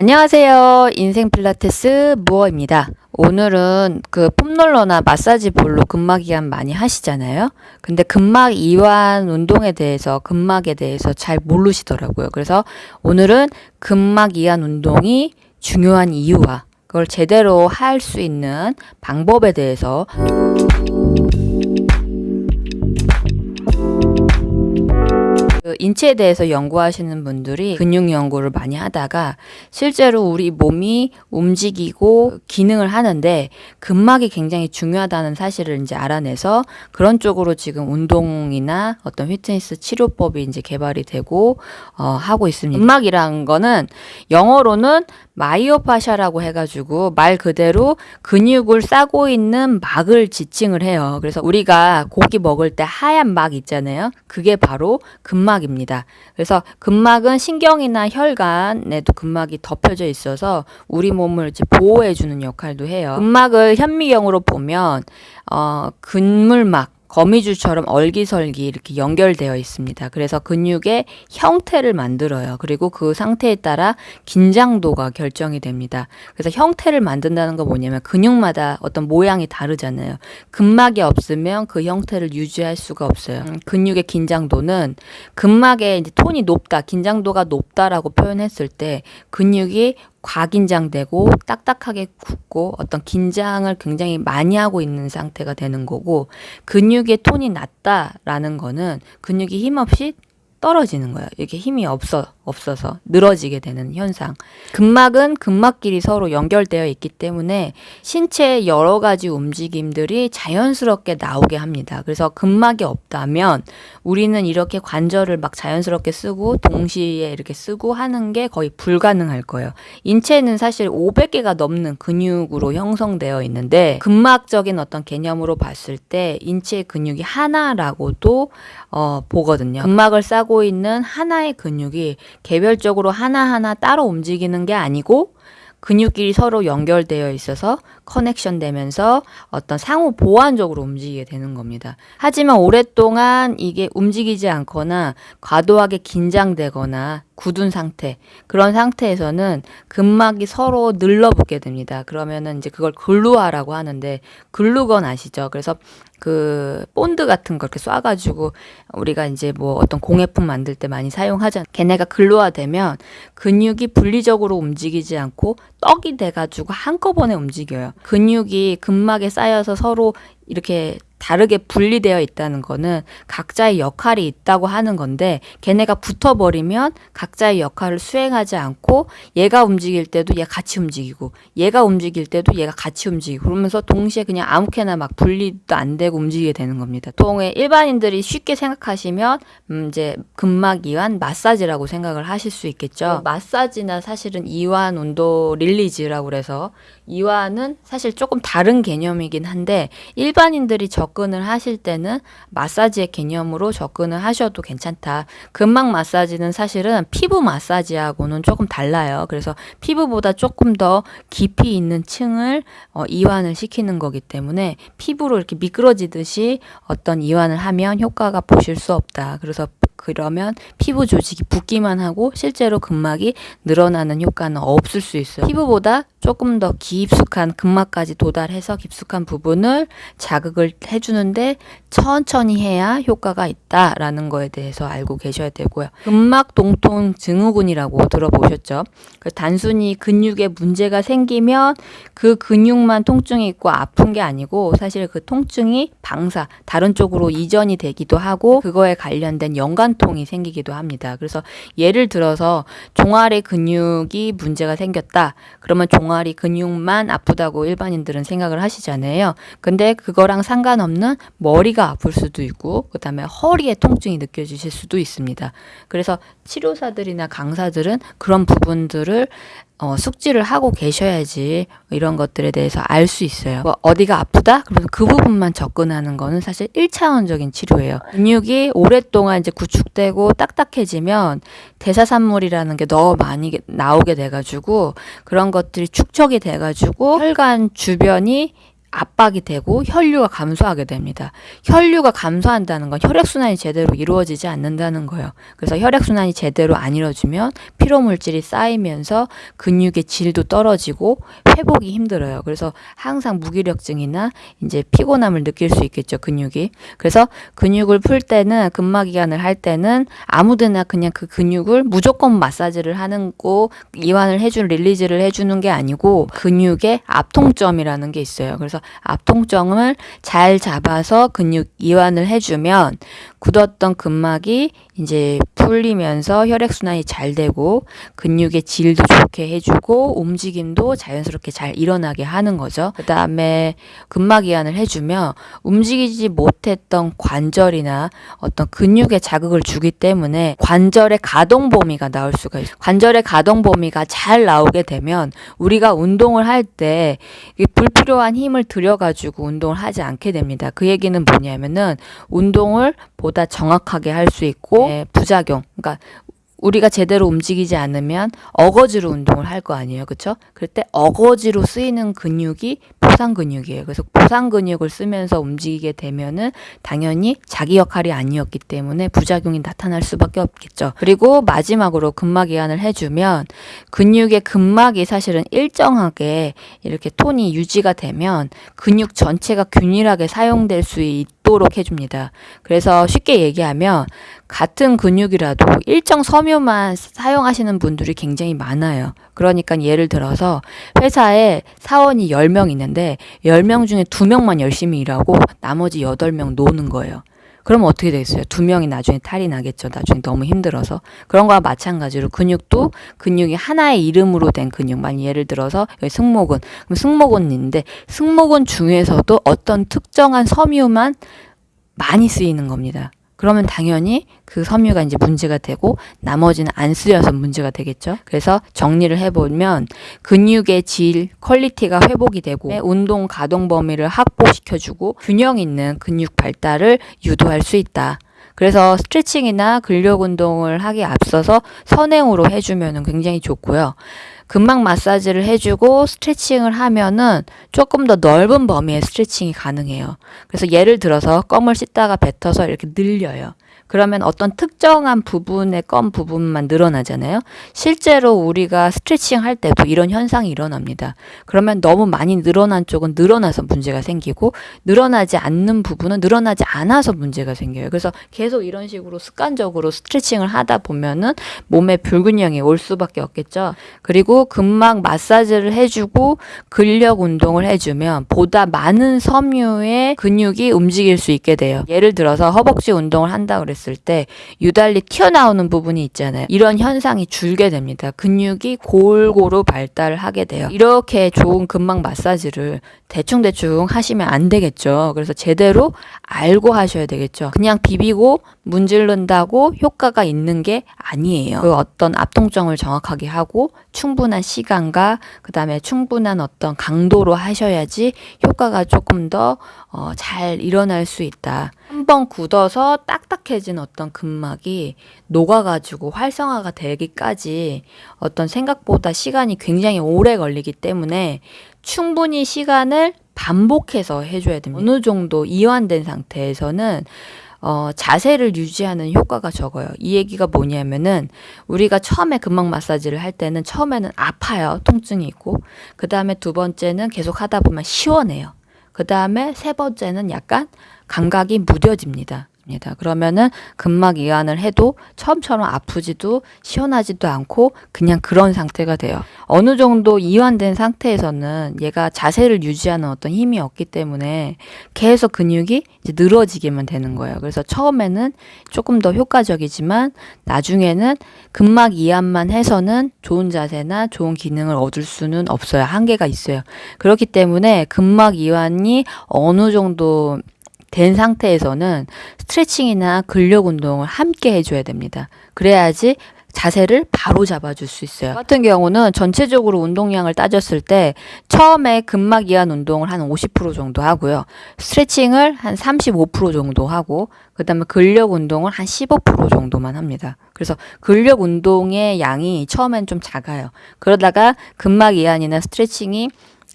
안녕하세요. 인생 필라테스 무어입니다. 오늘은 그 폼롤러나 마사지 볼로 근막 이완 많이 하시잖아요. 근데 근막 이완 운동에 대해서 근막에 대해서 잘 모르시더라고요. 그래서 오늘은 근막 이완 운동이 중요한 이유와 그걸 제대로 할 수 있는 방법에 대해서 인체에 대해서 연구하시는 분들이 근육 연구를 많이 하다가 실제로 우리 몸이 움직이고 기능을 하는데 근막이 굉장히 중요하다는 사실을 이제 알아내서 그런 쪽으로 지금 운동이나 어떤 피트니스 치료법이 이제 개발이 되고 어, 하고 있습니다. 근막이란 거는 영어로는 마이오파샤라고 해가지고 말 그대로 근육을 싸고 있는 막을 지칭을 해요. 그래서 우리가 고기 먹을 때 하얀 막 있잖아요. 그게 바로 근막입니다. 그래서 근막은 신경이나 혈관에도 근막이 덮여져 있어서 우리 몸을 이제 보호해주는 역할도 해요. 근막을 현미경으로 보면 어, 근물막 거미줄처럼 얼기설기 이렇게 연결되어 있습니다. 그래서 근육의 형태를 만들어요. 그리고 그 상태에 따라 긴장도가 결정이 됩니다. 그래서 형태를 만든다는 거 뭐냐면 근육마다 어떤 모양이 다르잖아요. 근막이 없으면 그 형태를 유지할 수가 없어요. 음, 근육의 긴장도는 근막의 이제 톤이 높다, 긴장도가 높다라고 표현했을 때 근육이 과긴장되고 딱딱하게 굳고 어떤 긴장을 굉장히 많이 하고 있는 상태가 되는 거고 근육의 톤이 낮다라는 거는 근육이 힘없이 떨어지는 거예요. 이렇게 힘이 없어 없어서 늘어지게 되는 현상. 근막은 근막끼리 서로 연결되어 있기 때문에 신체의 여러 가지 움직임들이 자연스럽게 나오게 합니다. 그래서 근막이 없다면 우리는 이렇게 관절을 막 자연스럽게 쓰고 동시에 이렇게 쓰고 하는 게 거의 불가능할 거예요. 인체는 사실 500개가 넘는 근육으로 형성되어 있는데 근막적인 어떤 개념으로 봤을 때 인체의 근육이 하나라고도 어, 보거든요. 근막을 싸고 있는 하나의 근육이 개별적으로 하나하나 따로 움직이는 게 아니고 근육끼리 서로 연결되어 있어서 커넥션 되면서 어떤 상호 보완적으로 움직이게 되는 겁니다. 하지만 오랫동안 이게 움직이지 않거나 과도하게 긴장되거나 굳은 상태 그런 상태에서는 근막이 서로 늘러붙게 됩니다. 그러면은 이제 그걸 glue화라고 하는데 glue gun 아시죠? 그래서 그 본드 같은 걸 이렇게 쏴가지고 우리가 이제 뭐 어떤 공예품 만들 때 많이 사용하잖아. 걔네가 glue화되면 근육이 분리적으로 움직이지 않고 떡이 돼가지고 한꺼번에 움직여요. 근육이 근막에 쌓여서 서로 이렇게 다르게 분리되어 있다는 거는 각자의 역할이 있다고 하는 건데 걔네가 붙어버리면 각자의 역할을 수행하지 않고 얘가 움직일 때도 얘 같이 움직이고 얘가 움직일 때도 얘가 같이 움직이고 그러면서 동시에 그냥 아무렇게나 막 분리도 안 되고 움직이게 되는 겁니다. 통에 일반인들이 쉽게 생각하시면 음 이제 근막 이완 마사지라고 생각을 하실 수 있겠죠. 마사지나 사실은 이완 운동 릴리즈라고 그래서 이완은 사실 조금 다른 개념이긴 한데 일반인들이 접근을 하실 때는 마사지의 개념으로 접근을 하셔도 괜찮다. 근막 마사지는 사실은 피부 마사지하고는 조금 달라요. 그래서 피부보다 조금 더 깊이 있는 층을 어, 이완을 시키는 거기 때문에 피부로 이렇게 미끄러지듯이 어떤 이완을 하면 효과가 보실 수 없다. 그래서 그러면 피부 조직이 붓기만 하고 실제로 근막이 늘어나는 효과는 없을 수 있어요. 피부보다 조금 더 깊숙한 근막까지 도달해서 깊숙한 부분을 자극을 해주는데 천천히 해야 효과가 있다라는 거에 대해서 알고 계셔야 되고요. 근막 동통 증후군이라고 들어보셨죠? 그 단순히 근육에 문제가 생기면 그 근육만 통증이 있고 아픈 게 아니고 사실 그 통증이 방사 다른 쪽으로 이전이 되기도 하고 그거에 관련된 연관통이 생기기도 합니다. 그래서 예를 들어서 종아리 근육이 문제가 생겼다. 그러면 종 종아리 근육만 아프다고 일반인들은 생각을 하시잖아요. 근데 그거랑 상관없는 머리가 아플 수도 있고 그 다음에 허리에 통증이 느껴지실 수도 있습니다. 그래서 치료사들이나 강사들은 그런 부분들을 어, 숙지를 하고 계셔야지 이런 것들에 대해서 알 수 있어요. 뭐 어디가 아프다? 그러면 그 부분만 접근하는 거는 사실 1차원적인 치료예요. 근육이 오랫동안 이제 구축되고 딱딱해지면 대사산물이라는 게 너무 많이 나오게 돼가지고 그런 것들이 축적이 돼가지고 혈관 주변이 압박이 되고 혈류가 감소하게 됩니다. 혈류가 감소한다는 건 혈액순환이 제대로 이루어지지 않는다는 거예요. 그래서 혈액순환이 제대로 안 이루어지면 피로물질이 쌓이면서 근육의 질도 떨어지고 회복이 힘들어요. 그래서 항상 무기력증이나 이제 피곤함을 느낄 수 있겠죠, 근육이. 그래서 근육을 풀 때는 근막이완을 할 때는 아무데나 그냥 그 근육을 무조건 마사지를 하는 거 이완을 해준 release를 해주는 게 아니고 근육의 압통점이라는 게 있어요. 그래서 압통점을 잘 잡아서 근육 이완을 해주면 굳었던 근막이 이제 풀리면서 혈액순환이 잘 되고 근육의 질도 좋게 해주고 움직임도 자연스럽게 잘 일어나게 하는 거죠. 그 다음에 근막 이완을 해주면 움직이지 못했던 관절이나 어떤 근육에 자극을 주기 때문에 관절의 가동 범위가 나올 수가 있어요. 관절의 가동 범위가 잘 나오게 되면 우리가 운동을 할 때 불필요한 힘을 들여가지고 운동을 하지 않게 됩니다. 그 얘기는 뭐냐면은 운동을 보다 정확하게 할 수 있고 네, 부작용 그러니까 우리가 제대로 움직이지 않으면 어거지로 운동을 할 거 아니에요. 그렇죠? 그럴 때 어거지로 쓰이는 근육이 보상 근육이에요. 그래서 보상 근육을 쓰면서 움직이게 되면은 당연히 자기 역할이 아니었기 때문에 부작용이 나타날 수밖에 없겠죠. 그리고 마지막으로 근막 이완을 해주면 근육의 근막이 사실은 일정하게 이렇게 톤이 유지가 되면 근육 전체가 균일하게 사용될 수 있도록 해줍니다. 그래서 쉽게 얘기하면 같은 근육이라도 일정 섬유만 사용하시는 분들이 굉장히 많아요. 그러니까 예를 들어서 회사에 사원이 10명 있는데 10명 중에 2명만 열심히 일하고 나머지 8명 노는 거예요. 그러면 어떻게 되겠어요? 두 명이 나중에 탈이 나겠죠. 나중에 너무 힘들어서. 그런 거와 마찬가지로 근육도 근육이 하나의 이름으로 된 근육만 예를 들어서 여기 승모근. 그럼 승모근인데 승모근 중에서도 어떤 특정한 섬유만 많이 쓰이는 겁니다. 그러면 당연히 그 섬유가 이제 문제가 되고 나머지는 안 쓰여서 문제가 되겠죠. 그래서 정리를 해보면 근육의 질, quality가 회복이 되고 운동 가동 범위를 확보시켜주고 균형 있는 근육 발달을 유도할 수 있다. 그래서 스트레칭이나 근력 운동을 하기 앞서서 선행으로 해주면 굉장히 좋고요. 근막 마사지를 해주고 스트레칭을 하면은 조금 더 넓은 범위의 스트레칭이 가능해요. 그래서 예를 들어서 껌을 씹다가 뱉어서 이렇게 늘려요. 그러면 어떤 특정한 부분의 껌 부분만 늘어나잖아요. 실제로 우리가 스트레칭 할 때도 이런 현상이 일어납니다. 그러면 너무 많이 늘어난 쪽은 늘어나서 문제가 생기고 늘어나지 않는 부분은 늘어나지 않아서 문제가 생겨요. 그래서 계속 이런 식으로 습관적으로 스트레칭을 하다 보면은 몸에 불균형이 올 수밖에 없겠죠. 그리고 근막 마사지를 해주고 근력 운동을 해주면 보다 많은 섬유의 근육이 움직일 수 있게 돼요. 예를 들어서 허벅지 운동을 한다 그랬어요. 했을 때 유달리 튀어나오는 부분이 있잖아요. 이런 현상이 줄게 됩니다. 근육이 골고루 발달을 하게 돼요. 이렇게 좋은 근막 마사지를 대충대충 하시면 안 되겠죠. 그래서 제대로 알고 하셔야 되겠죠. 그냥 비비고 문지른다고 효과가 있는 게 아니에요. 그 어떤 압통점을 정확하게 하고 충분한 시간과 그 다음에 충분한 어떤 강도로 하셔야지 효과가 조금 더잘 어, 일어날 수 있다. 한번 굳어서 딱딱해진 어떤 근막이 녹아가지고 활성화가 되기까지 어떤 생각보다 시간이 굉장히 오래 걸리기 때문에 충분히 시간을 반복해서 해줘야 됩니다. 어느 정도 이완된 상태에서는 어, 자세를 유지하는 효과가 적어요. 이 얘기가 뭐냐면은 우리가 처음에 근막 마사지를 할 때는 처음에는 아파요. 통증이 있고. 그 다음에 두 번째는 계속 하다 보면 시원해요. 그 다음에 세 번째는 약간 감각이 무뎌집니다. 있습니다. 그러면은 근막 이완을 해도 처음처럼 아프지도 시원하지도 않고 그냥 그런 상태가 돼요. 어느 정도 이완된 상태에서는 얘가 자세를 유지하는 어떤 힘이 없기 때문에 계속 근육이 이제 늘어지게만 되는 거예요. 그래서 처음에는 조금 더 효과적이지만 나중에는 근막 이완만 해서는 좋은 자세나 좋은 기능을 얻을 수는 없어요. 한계가 있어요. 그렇기 때문에 근막 이완이 어느 정도 된 상태에서는 스트레칭이나 근력 운동을 함께 해줘야 됩니다. 그래야지 자세를 바로 잡아줄 수 있어요. 같은 경우는 전체적으로 운동량을 따졌을 때 처음에 근막 이완 운동을 한 50% 정도 하고요. 스트레칭을 한 35% 정도 하고 그 다음에 근력 운동을 한 15% 정도만 합니다. 그래서 근력 운동의 양이 처음엔 좀 작아요. 그러다가 근막 이완이나 스트레칭이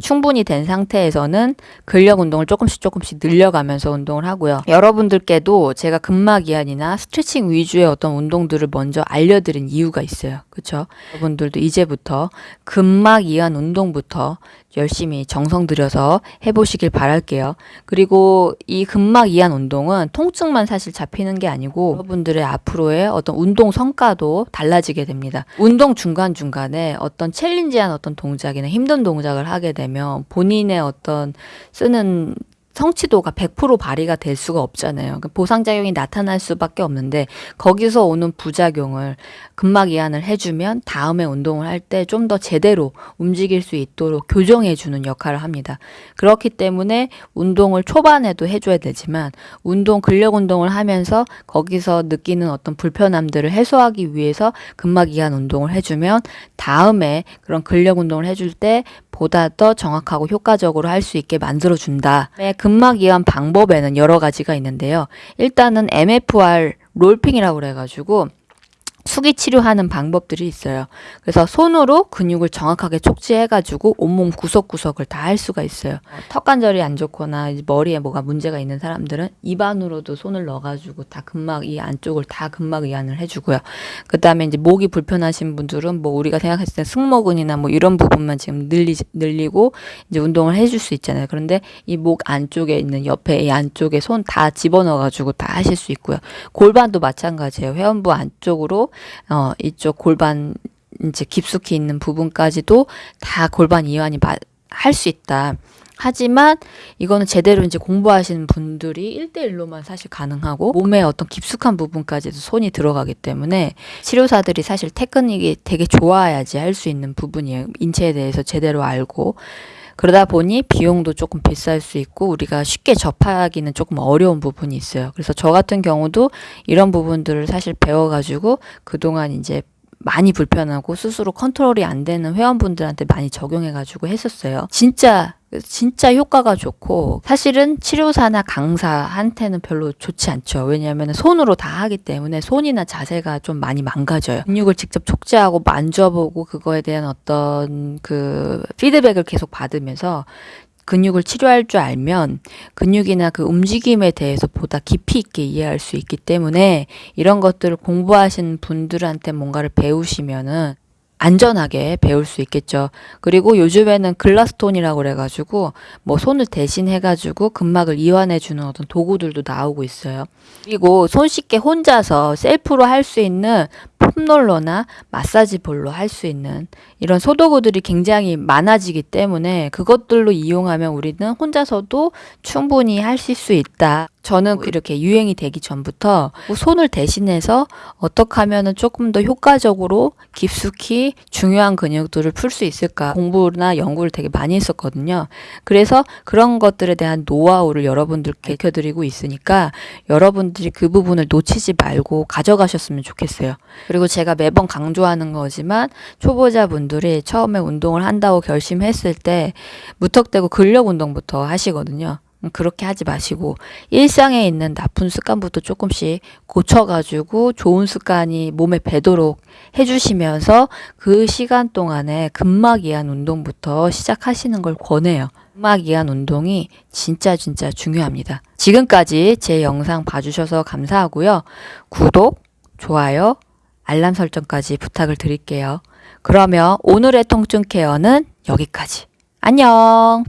충분히 된 상태에서는 근력 운동을 조금씩 조금씩 늘려가면서 운동을 하고요. 여러분들께도 제가 근막 이완이나 스트레칭 위주의 어떤 운동들을 먼저 알려드린 이유가 있어요. 그렇죠? 여러분들도 이제부터 근막 이완 운동부터 열심히 정성 들여서 해보시길 바랄게요. 그리고 이 근막 이완 운동은 통증만 사실 잡히는 게 아니고 여러분들의 앞으로의 어떤 운동 성과도 달라지게 됩니다. 운동 중간중간에 어떤 챌린지한 어떤 동작이나 힘든 동작을 하게 되면 본인의 어떤 쓰는 성취도가 100% 발휘가 될 수가 없잖아요. 그러니까 보상작용이 나타날 수밖에 없는데 거기서 오는 부작용을 근막 이완을 해주면 다음에 운동을 할 때 좀 더 제대로 움직일 수 있도록 교정해주는 역할을 합니다. 그렇기 때문에 운동을 초반에도 해줘야 되지만 운동 근력 운동을 하면서 거기서 느끼는 어떤 불편함들을 해소하기 위해서 근막 이완 운동을 해주면 다음에 그런 근력 운동을 해줄 때 보다 더 정확하고 효과적으로 할 수 있게 만들어준다. 근막 이완 방법에는 여러 가지가 있는데요. 일단은 MFR 롤핑이라고 그래가지고 수기 치료하는 방법들이 있어요. 그래서 손으로 근육을 정확하게 촉지해가지고 온몸 구석구석을 다 할 수가 있어요. 턱 관절이 안 좋거나 머리에 뭐가 문제가 있는 사람들은 입안으로도 손을 넣어가지고 다 근막 이 안쪽을 다 근막 이완을 해주고요. 그 다음에 이제 목이 불편하신 분들은 뭐 우리가 생각했을 때 승모근이나 뭐 이런 부분만 지금 늘리, 늘리고 이제 운동을 해줄 수 있잖아요. 그런데 이 목 안쪽에 있는 옆에 이 안쪽에 손 다 집어넣어가지고 다 하실 수 있고요. 골반도 마찬가지예요. 회원부 안쪽으로 어, 이쪽 골반 이제 깊숙이 있는 부분까지도 다 골반 이완이 할 수 있다. 하지만 이거는 제대로 이제 공부하시는 분들이 1대1로만 사실 가능하고 몸의 어떤 깊숙한 부분까지도 손이 들어가기 때문에 치료사들이 사실 테크닉이 되게 좋아야지 할 수 있는 부분이에요. 인체에 대해서 제대로 알고 그러다 보니 비용도 조금 비쌀 수 있고 우리가 쉽게 접하기는 조금 어려운 부분이 있어요. 그래서 저 같은 경우도 이런 부분들을 사실 배워가지고 그동안 이제 많이 불편하고 스스로 컨트롤이 안 되는 회원분들한테 많이 적용해가지고 했었어요. 진짜 진짜 효과가 좋고 사실은 치료사나 강사한테는 별로 좋지 않죠. 왜냐하면 손으로 다 하기 때문에 손이나 자세가 좀 많이 망가져요. 근육을 직접 촉지하고 만져보고 그거에 대한 어떤 그 피드백을 계속 받으면서 근육을 치료할 줄 알면 근육이나 그 움직임에 대해서 보다 깊이 있게 이해할 수 있기 때문에 이런 것들을 공부하신 분들한테 뭔가를 배우시면은 안전하게 배울 수 있겠죠. 그리고 요즘에는 글라스톤이라고 그래가지고 뭐 손을 대신 해가지고 근막을 이완해주는 어떤 도구들도 나오고 있어요. 그리고 손쉽게 혼자서 셀프로 할 수 있는 폼롤러나 마사지 볼로 할 수 있는 이런 소도구들이 굉장히 많아지기 때문에 그것들로 이용하면 우리는 혼자서도 충분히 하실 수 있다. 저는 이렇게 유행이 되기 전부터 손을 대신해서 어떻게 하면 조금 더 효과적으로 깊숙이 중요한 근육들을 풀 수 있을까 공부나 연구를 되게 많이 했었거든요. 그래서 그런 것들에 대한 노하우를 여러분들께 익혀드리고 있으니까 여러분들이 그 부분을 놓치지 말고 가져가셨으면 좋겠어요. 그리고 제가 매번 강조하는 거지만 초보자분들이 처음에 운동을 한다고 결심했을 때 무턱대고 근력 운동부터 하시거든요. 그렇게 하지 마시고 일상에 있는 나쁜 습관부터 조금씩 고쳐가지고 좋은 습관이 몸에 배도록 해주시면서 그 시간 동안에 근막 이완 운동부터 시작하시는 걸 권해요. 근막 이완 운동이 진짜 진짜 중요합니다. 지금까지 제 영상 봐주셔서 감사하고요. 구독, 좋아요, 알람 설정까지 부탁을 드릴게요. 그러면 오늘의 통증 케어는 여기까지. 안녕!